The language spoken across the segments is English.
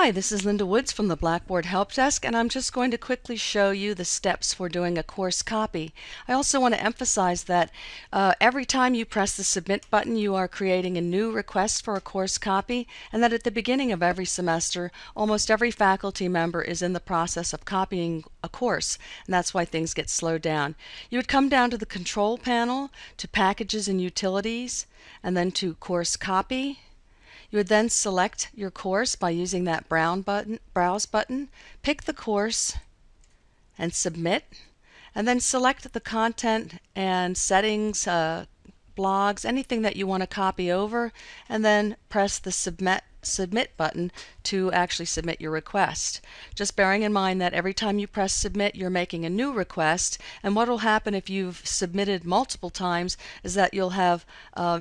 Hi, this is Linda Woods from the Blackboard Help Desk, and I'm just going to quickly show you the steps for doing a course copy. I also want to emphasize that uh, every time you press the Submit button, you are creating a new request for a course copy, and that at the beginning of every semester, almost every faculty member is in the process of copying a course, and that's why things get slowed down. You would come down to the Control panel, to Packages and Utilities, and then to Course Copy. You would then select your course by using that brown button, browse button, pick the course and submit, and then select the content and settings, uh, blogs, anything that you want to copy over, and then press the submit submit button to actually submit your request. Just bearing in mind that every time you press submit you're making a new request and what will happen if you've submitted multiple times is that you'll have uh,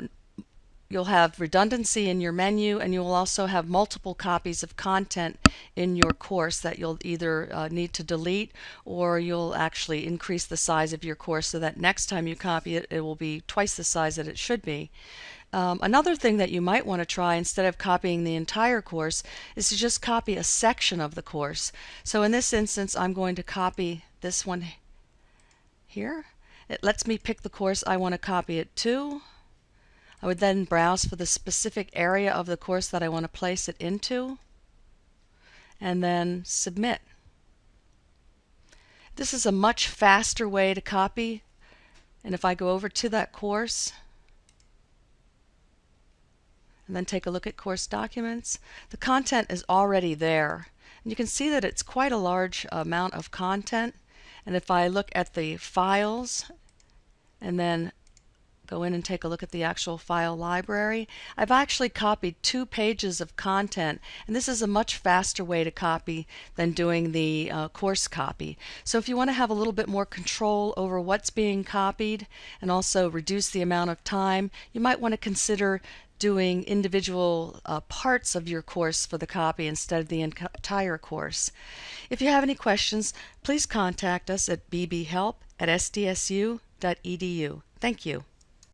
You'll have redundancy in your menu and you will also have multiple copies of content in your course that you'll either uh, need to delete or you'll actually increase the size of your course so that next time you copy it, it will be twice the size that it should be. Um, another thing that you might want to try instead of copying the entire course is to just copy a section of the course. So in this instance, I'm going to copy this one here. It lets me pick the course I want to copy it to. I would then browse for the specific area of the course that I want to place it into and then submit. This is a much faster way to copy and if I go over to that course and then take a look at course documents, the content is already there. And you can see that it's quite a large amount of content. And if I look at the files and then go in and take a look at the actual file library. I've actually copied two pages of content and this is a much faster way to copy than doing the uh, course copy. So if you want to have a little bit more control over what's being copied and also reduce the amount of time, you might want to consider doing individual uh, parts of your course for the copy instead of the entire course. If you have any questions, please contact us at bbhelp at sdsu.edu. Thank you.